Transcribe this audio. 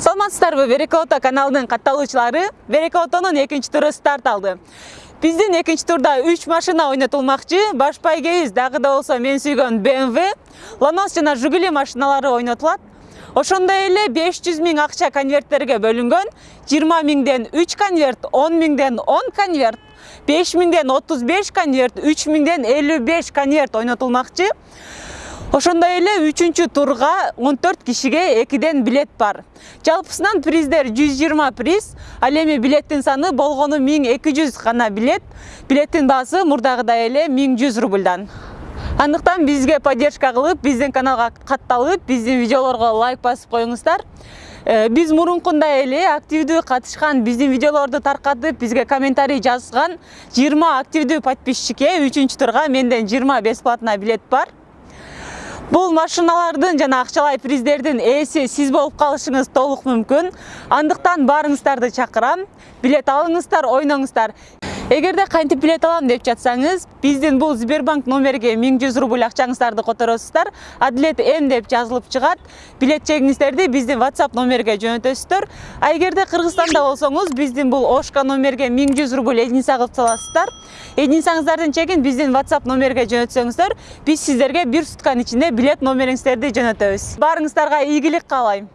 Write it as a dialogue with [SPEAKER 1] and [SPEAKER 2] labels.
[SPEAKER 1] саламатсыздарбы? Береке ото каналынын катталуучулары. Береке отонун экинчи туру старт алды. Биздин экинчи турда үч машина ойнотулмакчы. Баш байгебиз дагы да болсо мен сүйгөн bmw ланос жана жигули машиналары ошондой эле беш жүз миң акча конверттерге бөлүнгөн жыйырма миңден үч конверт он миңден он конверт беш миңден отуз беш конверт үч миңден элүү беш конверт ойнотулмакчы. Ошондой эле үчүнчү турга он төрт кишиге экиден билет бар. Жалпысынан приздер жүз жыйырма приз ал эми билеттин саны болгону миң эки жүз гана билет. Билеттин баасы мурдагыдай эле миң жүз рубльдан. Андыктан бизге поддержка кылып биздин каналга катталып биздин видеолорго лайк басып коюңуздар. Биз мурункундай эле активдүү катышкан биздин видеолорду таркатып бизге комментарий жазган жыйырма активдүү подписчикке үчүнчү турга менден жыйырма бесплатно билет бар бул машиналардын жана акчалай приздердин ээси сиз болуп калышыңыз толук мүмкүн андыктан баарыңыздарды чакырам билет алыңыздар ойноңуздар эгерде кантип билет алам деп жатсаңыз биздин бул сбербанк номерге миң жүз рубль акчаңыздарды которосуздар адилет м деп жазылып чыгат билет чегиңиздерди биздин whatsapp номерге жөнөтөсүздөр а эгерде кыргызстанда болсоңуз биздин бул ошка номерге миң жүз рубль единица кылып саласыздар. Единицаңыздардын чегин биздин whatsapp номерге жөнөтсөңүздөр биз сиздерге бир сутканын ичинде билет номериңиздерди жөнөтөбүз баарыңыздарга ийгилик каалайм.